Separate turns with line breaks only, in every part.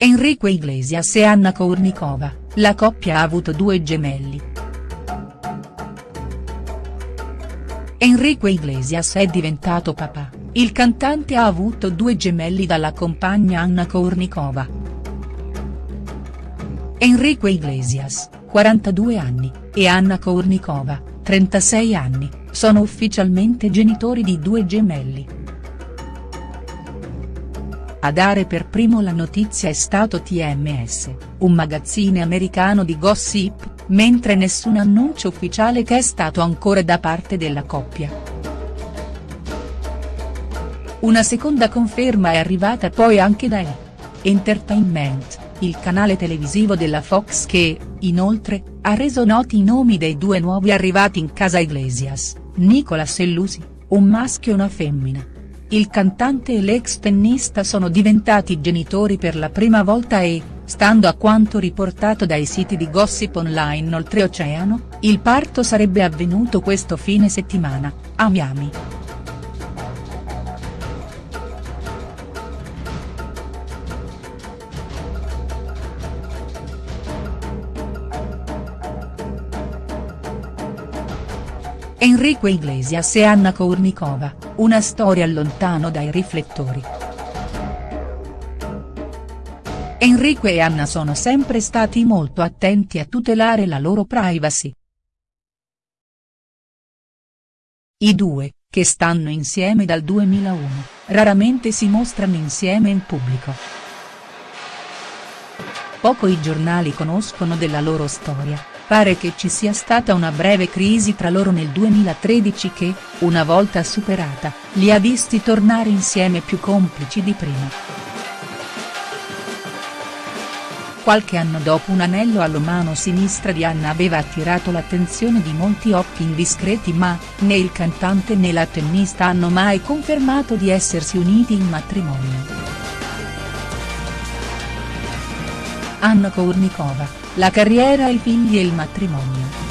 Enrico Iglesias e Anna Kournikova, la coppia ha avuto due gemelli. Enrico Iglesias è diventato papà, il cantante ha avuto due gemelli dalla compagna Anna Kournikova. Enrico Iglesias, 42 anni, e Anna Kournikova, 36 anni, sono ufficialmente genitori di due gemelli. A dare per primo la notizia è stato TMS, un magazzine americano di gossip, mentre nessun annuncio ufficiale che è stato ancora da parte della coppia. Una seconda conferma è arrivata poi anche da E! Entertainment, il canale televisivo della Fox che, inoltre, ha reso noti i nomi dei due nuovi arrivati in casa Iglesias, Nicolas e Lucy, un maschio e una femmina. Il cantante e l'ex tennista sono diventati genitori per la prima volta e, stando a quanto riportato dai siti di gossip online oltreoceano, il parto sarebbe avvenuto questo fine settimana, a Miami. Enrico Iglesias e Anna Kournikova, una storia lontano dai riflettori. Enrico e Anna sono sempre stati molto attenti a tutelare la loro privacy. I due, che stanno insieme dal 2001, raramente si mostrano insieme in pubblico. Poco i giornali conoscono della loro storia, Pare che ci sia stata una breve crisi tra loro nel 2013 che, una volta superata, li ha visti tornare insieme più complici di prima. Qualche anno dopo un anello alla mano sinistra di Anna aveva attirato l'attenzione di molti occhi indiscreti ma, né il cantante né la tennista hanno mai confermato di essersi uniti in matrimonio. Anna Kournikova, la carriera i figli e il matrimonio.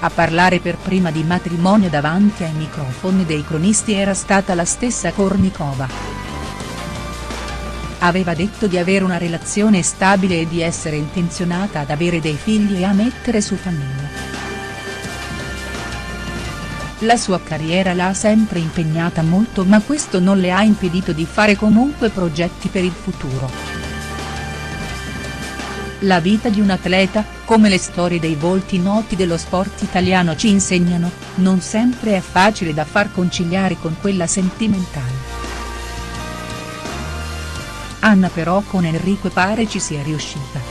A parlare per prima di matrimonio davanti ai microfoni dei cronisti era stata la stessa Kornikova. Aveva detto di avere una relazione stabile e di essere intenzionata ad avere dei figli e a mettere su famiglia. La sua carriera l'ha sempre impegnata molto ma questo non le ha impedito di fare comunque progetti per il futuro. La vita di un atleta, come le storie dei volti noti dello sport italiano ci insegnano, non sempre è facile da far conciliare con quella sentimentale. Anna però con Enrico pare ci sia riuscita.